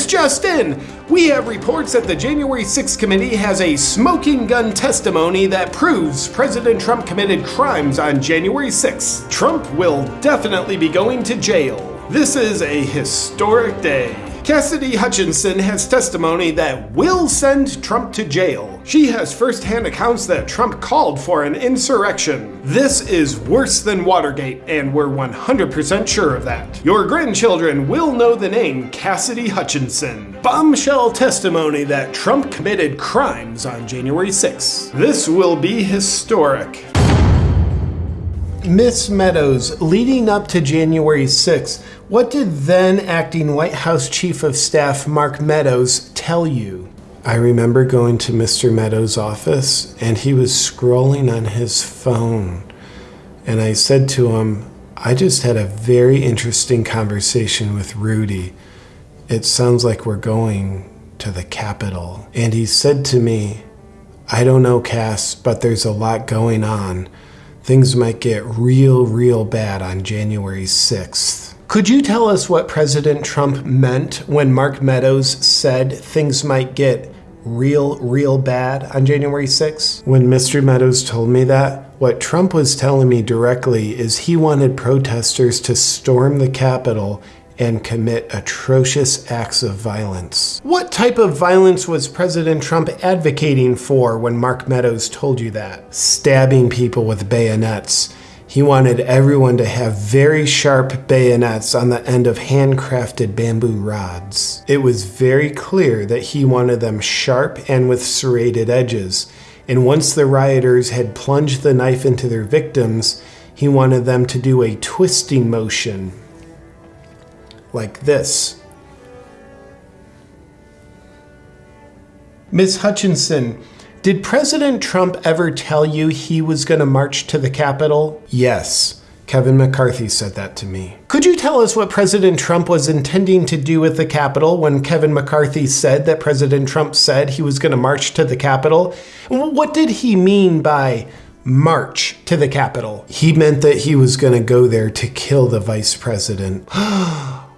This just in! We have reports that the January 6th committee has a smoking gun testimony that proves President Trump committed crimes on January 6th. Trump will definitely be going to jail. This is a historic day. Cassidy Hutchinson has testimony that will send Trump to jail. She has first-hand accounts that Trump called for an insurrection. This is worse than Watergate, and we're 100% sure of that. Your grandchildren will know the name Cassidy Hutchinson. Bombshell testimony that Trump committed crimes on January 6. This will be historic. Miss Meadows, leading up to January 6th, what did then acting White House Chief of Staff Mark Meadows tell you? I remember going to Mr. Meadows' office and he was scrolling on his phone. And I said to him, I just had a very interesting conversation with Rudy. It sounds like we're going to the Capitol. And he said to me, I don't know, Cass, but there's a lot going on things might get real, real bad on January 6th. Could you tell us what President Trump meant when Mark Meadows said things might get real, real bad on January 6th? When Mr. Meadows told me that, what Trump was telling me directly is he wanted protesters to storm the Capitol and commit atrocious acts of violence. What type of violence was President Trump advocating for when Mark Meadows told you that? Stabbing people with bayonets. He wanted everyone to have very sharp bayonets on the end of handcrafted bamboo rods. It was very clear that he wanted them sharp and with serrated edges. And once the rioters had plunged the knife into their victims, he wanted them to do a twisting motion like this. Ms. Hutchinson, did President Trump ever tell you he was going to march to the Capitol? Yes. Kevin McCarthy said that to me. Could you tell us what President Trump was intending to do with the Capitol when Kevin McCarthy said that President Trump said he was going to march to the Capitol? What did he mean by march to the Capitol? He meant that he was going to go there to kill the vice president.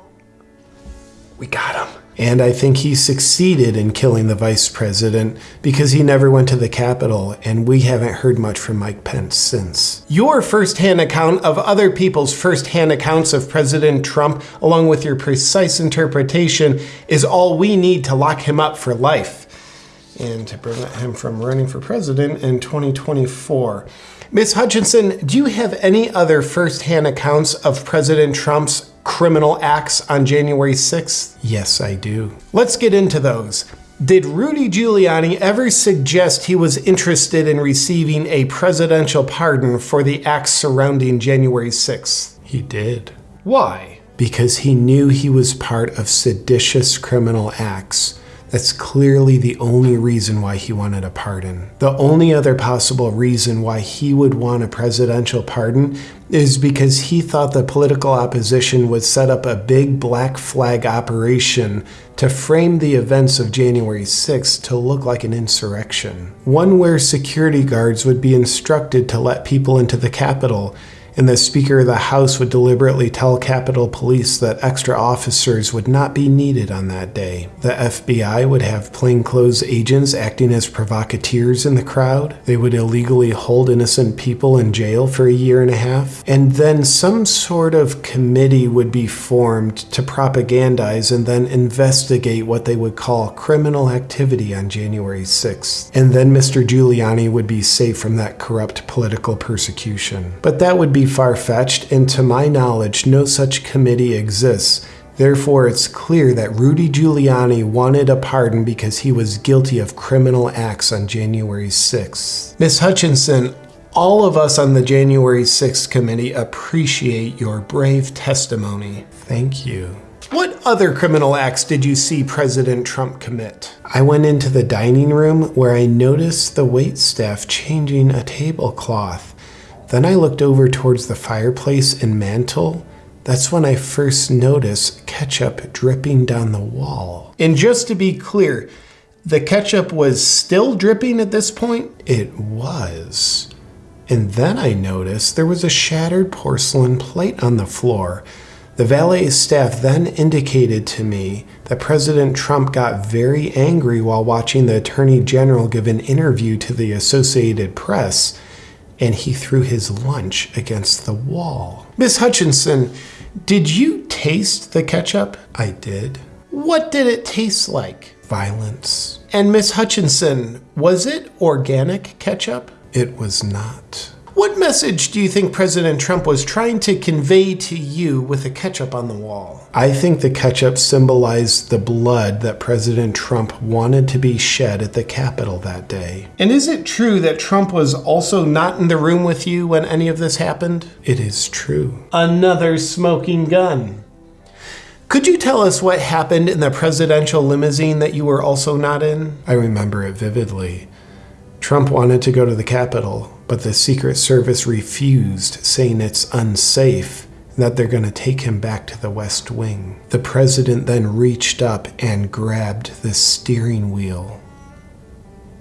we got him. And I think he succeeded in killing the vice president because he never went to the Capitol, and we haven't heard much from Mike Pence since. Your firsthand account of other people's firsthand accounts of President Trump, along with your precise interpretation, is all we need to lock him up for life and to prevent him from running for president in 2024. Ms. Hutchinson, do you have any other firsthand accounts of President Trump's criminal acts on January 6th? Yes, I do. Let's get into those. Did Rudy Giuliani ever suggest he was interested in receiving a presidential pardon for the acts surrounding January 6th? He did. Why? Because he knew he was part of seditious criminal acts that's clearly the only reason why he wanted a pardon. The only other possible reason why he would want a presidential pardon is because he thought the political opposition would set up a big black flag operation to frame the events of January 6 to look like an insurrection. One where security guards would be instructed to let people into the Capitol and the Speaker of the House would deliberately tell Capitol Police that extra officers would not be needed on that day. The FBI would have plainclothes agents acting as provocateurs in the crowd. They would illegally hold innocent people in jail for a year and a half. And then some sort of committee would be formed to propagandize and then investigate what they would call criminal activity on January 6th. And then Mr. Giuliani would be safe from that corrupt political persecution. But that would be far-fetched, and to my knowledge, no such committee exists. Therefore, it's clear that Rudy Giuliani wanted a pardon because he was guilty of criminal acts on January 6th. Ms. Hutchinson, all of us on the January 6th committee appreciate your brave testimony. Thank you. What other criminal acts did you see President Trump commit? I went into the dining room where I noticed the wait staff changing a tablecloth. Then I looked over towards the fireplace and mantle. That's when I first noticed ketchup dripping down the wall. And just to be clear, the ketchup was still dripping at this point? It was. And then I noticed there was a shattered porcelain plate on the floor. The valet staff then indicated to me that President Trump got very angry while watching the Attorney General give an interview to the Associated Press, and he threw his lunch against the wall. Miss Hutchinson, did you taste the ketchup? I did. What did it taste like? Violence. And Miss Hutchinson, was it organic ketchup? It was not. What message do you think President Trump was trying to convey to you with the ketchup on the wall? I think the ketchup symbolized the blood that President Trump wanted to be shed at the Capitol that day. And is it true that Trump was also not in the room with you when any of this happened? It is true. Another smoking gun. Could you tell us what happened in the presidential limousine that you were also not in? I remember it vividly. Trump wanted to go to the Capitol, but the Secret Service refused, saying it's unsafe that they're going to take him back to the West Wing. The president then reached up and grabbed the steering wheel,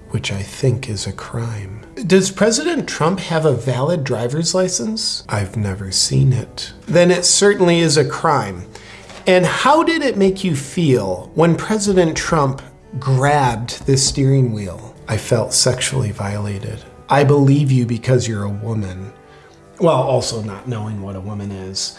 which I think is a crime. Does President Trump have a valid driver's license? I've never seen it. Then it certainly is a crime. And how did it make you feel when President Trump grabbed the steering wheel? I felt sexually violated. I believe you because you're a woman. Well, also not knowing what a woman is.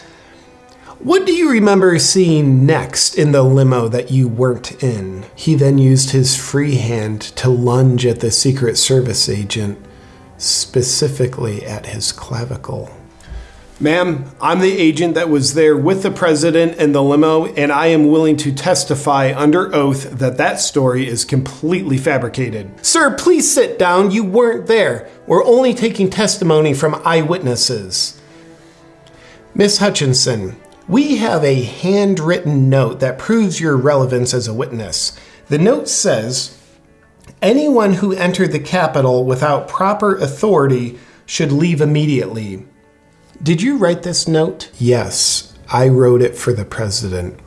What do you remember seeing next in the limo that you weren't in? He then used his free hand to lunge at the Secret Service agent, specifically at his clavicle. Ma'am, I'm the agent that was there with the president in the limo, and I am willing to testify under oath that that story is completely fabricated. Sir, please sit down. You weren't there. We're only taking testimony from eyewitnesses. Miss Hutchinson, we have a handwritten note that proves your relevance as a witness. The note says anyone who entered the Capitol without proper authority should leave immediately. Did you write this note? Yes, I wrote it for the president.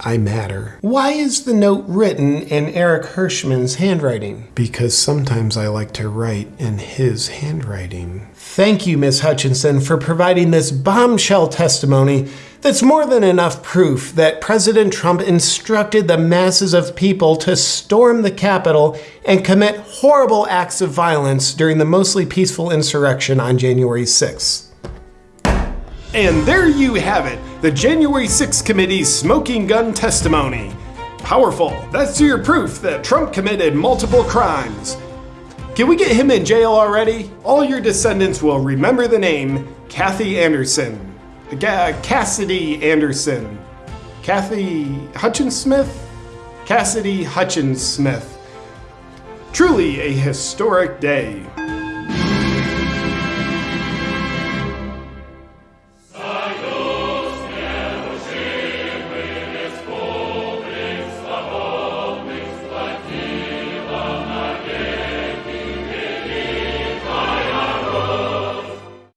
I matter. Why is the note written in Eric Herschmann's handwriting? Because sometimes I like to write in his handwriting. Thank you, Miss Hutchinson, for providing this bombshell testimony that's more than enough proof that President Trump instructed the masses of people to storm the Capitol and commit horrible acts of violence during the mostly peaceful insurrection on January 6th. And there you have it, the January 6th committee's smoking gun testimony. Powerful. That's your proof that Trump committed multiple crimes. Can we get him in jail already? All your descendants will remember the name Kathy Anderson. Cassidy Anderson. Kathy Hutchins Smith? Cassidy Hutchins Smith. Truly a historic day.